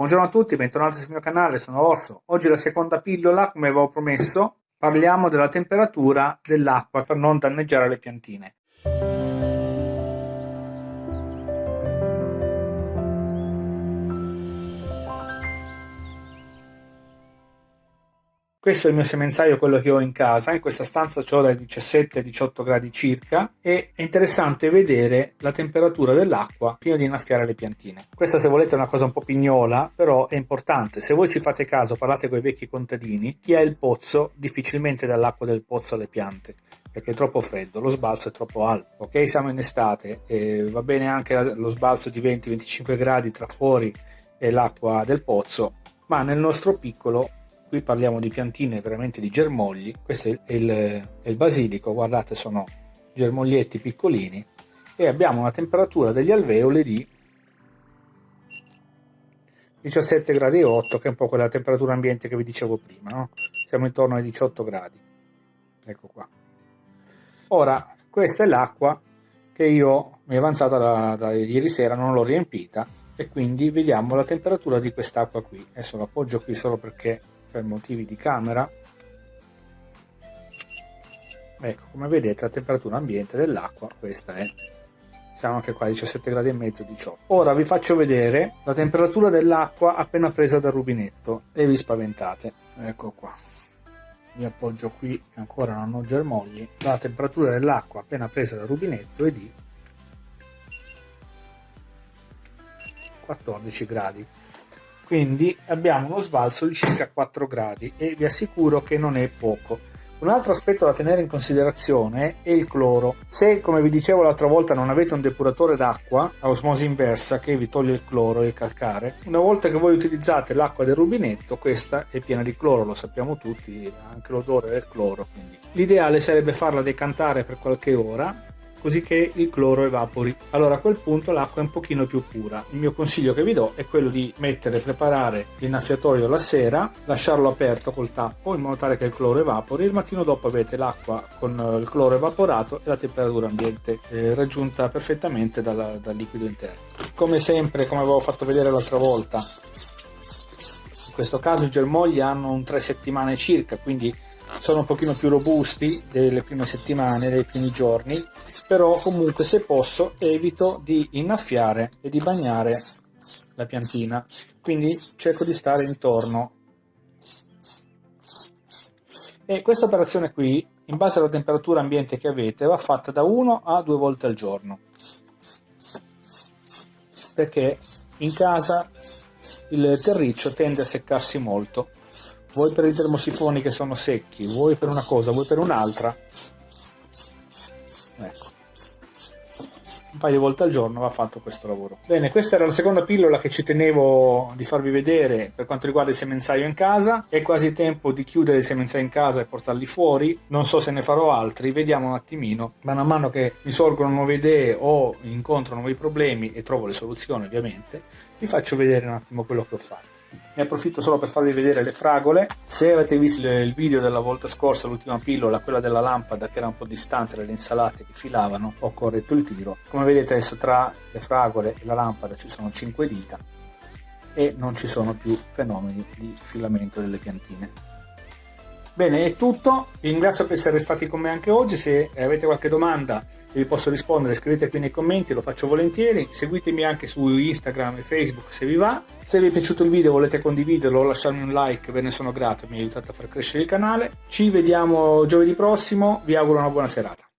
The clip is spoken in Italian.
Buongiorno a tutti, bentornati sul mio canale, sono Orso. Oggi la seconda pillola, come avevo promesso, parliamo della temperatura dell'acqua per non danneggiare le piantine. Questo è il mio semenzaio, quello che ho in casa. In questa stanza ho dai 17 ai 18 gradi circa e è interessante vedere la temperatura dell'acqua prima di innaffiare le piantine. Questa se volete è una cosa un po' pignola, però è importante. Se voi ci fate caso, parlate con i vecchi contadini, chi ha il pozzo difficilmente dà l'acqua del pozzo alle piante perché è troppo freddo, lo sbalzo è troppo alto. Ok, siamo in estate e va bene anche lo sbalzo di 20-25 gradi tra fuori e l'acqua del pozzo, ma nel nostro piccolo qui parliamo di piantine veramente di germogli. Questo è il, è il basilico guardate sono germoglietti piccolini. E abbiamo una temperatura degli alveoli di 17 gradi 8 che è un po' quella temperatura ambiente che vi dicevo prima no? siamo intorno ai 18 gradi. Ecco qua. Ora questa è l'acqua che io mi è avanzata da, da ieri sera non l'ho riempita e quindi vediamo la temperatura di quest'acqua qui. Adesso l'appoggio qui solo perché per motivi di camera. Ecco come vedete la temperatura ambiente dell'acqua questa è. Siamo anche qua 17 gradi e mezzo 18 ora vi faccio vedere la temperatura dell'acqua appena presa dal rubinetto e vi spaventate. Ecco qua. Mi appoggio qui che ancora non ho germogli. La temperatura dell'acqua appena presa dal rubinetto è di 14 gradi quindi abbiamo uno sbalzo di circa 4 gradi e vi assicuro che non è poco. Un altro aspetto da tenere in considerazione è il cloro. Se, come vi dicevo l'altra volta, non avete un depuratore d'acqua a osmosi inversa che vi toglie il cloro e il calcare, una volta che voi utilizzate l'acqua del rubinetto, questa è piena di cloro, lo sappiamo tutti, anche l'odore del cloro. L'ideale sarebbe farla decantare per qualche ora così che il cloro evapori. Allora a quel punto l'acqua è un pochino più pura. Il mio consiglio che vi do è quello di mettere e preparare l'innaffiatorio la sera, lasciarlo aperto col tappo in modo tale che il cloro evapori. Il mattino dopo avete l'acqua con eh, il cloro evaporato e la temperatura ambiente eh, raggiunta perfettamente dal, dal liquido interno. Come sempre, come avevo fatto vedere l'altra volta, in questo caso i germogli hanno un 3 settimane circa, quindi sono un pochino più robusti delle prime settimane, dei primi giorni, però comunque se posso evito di innaffiare e di bagnare la piantina, quindi cerco di stare intorno. E questa operazione qui, in base alla temperatura ambiente che avete, va fatta da 1 a 2 volte al giorno, perché in casa il terriccio tende a seccarsi molto vuoi per i termosifoni che sono secchi, vuoi per una cosa, vuoi per un'altra. Ecco. Un paio di volte al giorno va fatto questo lavoro. Bene, questa era la seconda pillola che ci tenevo di farvi vedere per quanto riguarda il semenzaio in casa. È quasi tempo di chiudere il semenzaio in casa e portarli fuori. Non so se ne farò altri, vediamo un attimino. Man mano che mi sorgono nuove idee o incontro nuovi problemi e trovo le soluzioni ovviamente, vi faccio vedere un attimo quello che ho fatto ne approfitto solo per farvi vedere le fragole. Se avete visto il video della volta scorsa l'ultima pillola quella della lampada che era un po' distante dalle insalate che filavano ho corretto il tiro come vedete adesso tra le fragole e la lampada ci sono 5 dita e non ci sono più fenomeni di filamento delle piantine. Bene è tutto. Vi ringrazio per essere stati con me anche oggi. Se avete qualche domanda vi posso rispondere scrivete qui nei commenti lo faccio volentieri. Seguitemi anche su Instagram e Facebook se vi va. Se vi è piaciuto il video volete condividerlo o lasciarmi un like ve ne sono grato mi aiutate a far crescere il canale. Ci vediamo giovedì prossimo vi auguro una buona serata